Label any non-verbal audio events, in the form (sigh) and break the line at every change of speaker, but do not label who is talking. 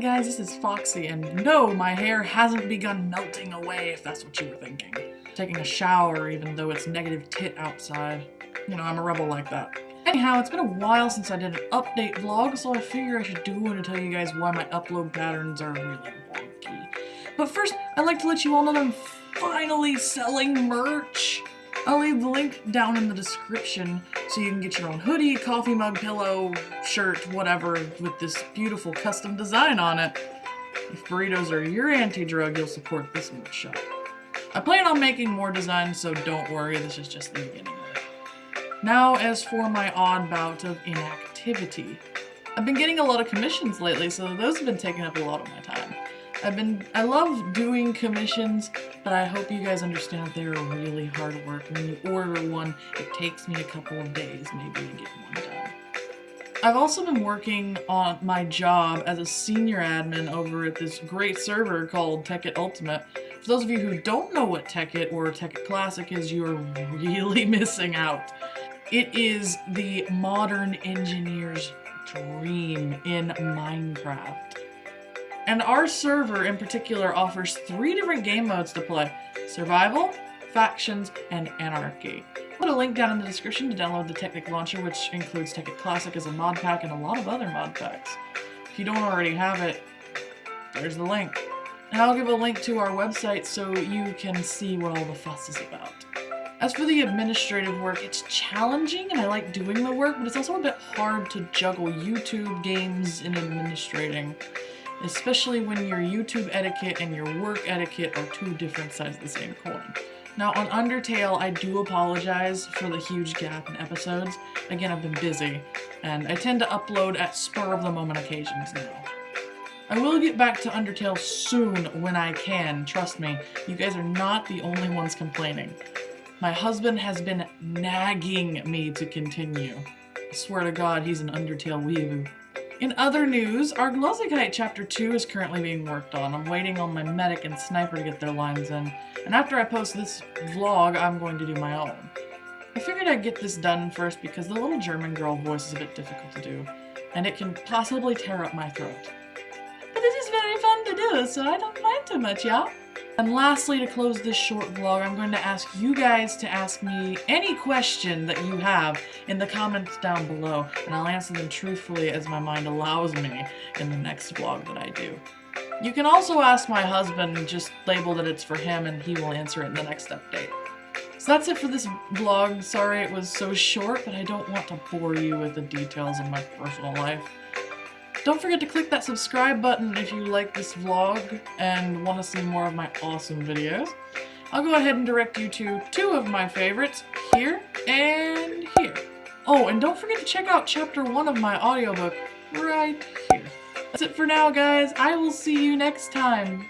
Guys, this is Foxy, and no, my hair hasn't begun melting away if that's what you were thinking. Taking a shower even though it's negative tit outside. You know, I'm a rebel like that. Anyhow, it's been a while since I did an update vlog, so I figure I should do one to tell you guys why my upload patterns are really wonky. But first, I'd like to let you all know that I'm finally selling merch! I'll leave the link down in the description so you can get your own hoodie, coffee mug, pillow, shirt, whatever, with this beautiful custom design on it. If burritos are your anti-drug, you'll support this merch shop. I plan on making more designs, so don't worry, this is just the beginning of it. Now, as for my odd bout of inactivity. I've been getting a lot of commissions lately, so those have been taking up a lot of my time. I've been, I love doing commissions, but I hope you guys understand they're really hard work. When you order one, it takes me a couple of days maybe to get one done. I've also been working on my job as a senior admin over at this great server called Tekkit Ultimate. For those of you who don't know what Tekkit or Tekkit Classic is, you're really (laughs) missing out. It is the modern engineer's dream in Minecraft. And our server in particular offers three different game modes to play. Survival, Factions, and Anarchy. I'll put a link down in the description to download the Technic Launcher, which includes Tekkit Classic as a mod pack and a lot of other mod packs. If you don't already have it, there's the link. And I'll give a link to our website so you can see what all the fuss is about. As for the administrative work, it's challenging and I like doing the work, but it's also a bit hard to juggle YouTube, games, and administrating especially when your YouTube etiquette and your work etiquette are two different sides of the same coin. Now on Undertale, I do apologize for the huge gap in episodes. Again, I've been busy, and I tend to upload at spur of the moment occasions now. I will get back to Undertale soon when I can, trust me. You guys are not the only ones complaining. My husband has been nagging me to continue. I swear to god, he's an Undertale weeaboo. In other news, our Glozikite Chapter 2 is currently being worked on. I'm waiting on my medic and sniper to get their lines in. And after I post this vlog, I'm going to do my own. I figured I'd get this done first because the little German girl voice is a bit difficult to do. And it can possibly tear up my throat. But this is very fun to do, so I don't mind too much, y'all. And lastly, to close this short vlog, I'm going to ask you guys to ask me any question that you have in the comments down below, and I'll answer them truthfully as my mind allows me in the next vlog that I do. You can also ask my husband, just label that it's for him, and he will answer it in the next update. So that's it for this vlog. Sorry it was so short, but I don't want to bore you with the details of my personal life. Don't forget to click that subscribe button if you like this vlog and want to see more of my awesome videos. I'll go ahead and direct you to two of my favorites, here and here. Oh, and don't forget to check out chapter one of my audiobook right here. That's it for now, guys. I will see you next time.